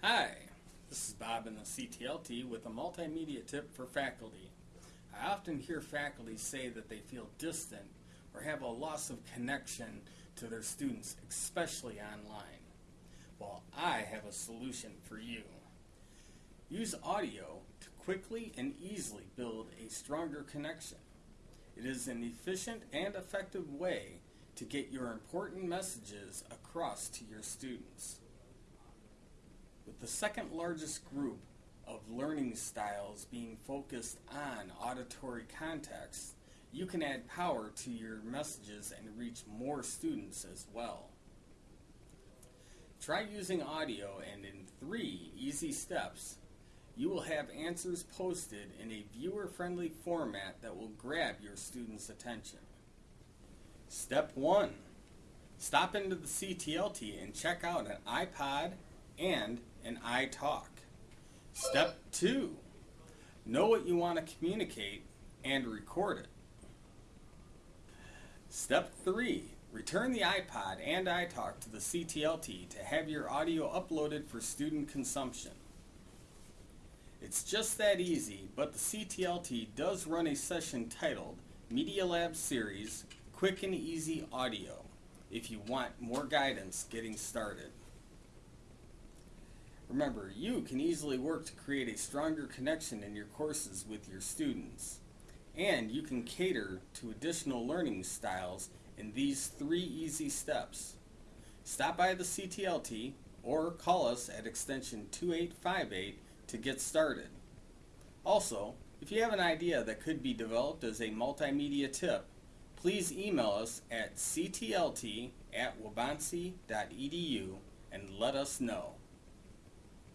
Hi, this is Bob in the CTLT with a multimedia tip for faculty. I often hear faculty say that they feel distant or have a loss of connection to their students, especially online. Well, I have a solution for you. Use audio to quickly and easily build a stronger connection. It is an efficient and effective way to get your important messages across to your students. The second largest group of learning styles being focused on auditory context, you can add power to your messages and reach more students as well. Try using audio and in three easy steps, you will have answers posted in a viewer-friendly format that will grab your students' attention. Step 1. Stop into the CTLT and check out an iPod and an iTalk. Step 2. Know what you want to communicate and record it. Step 3. Return the iPod and iTalk to the CTLT to have your audio uploaded for student consumption. It's just that easy, but the CTLT does run a session titled Media Lab Series Quick and Easy Audio if you want more guidance getting started. Remember, you can easily work to create a stronger connection in your courses with your students. And you can cater to additional learning styles in these three easy steps. Stop by the CTLT or call us at extension 2858 to get started. Also, if you have an idea that could be developed as a multimedia tip, please email us at ctlt at and let us know.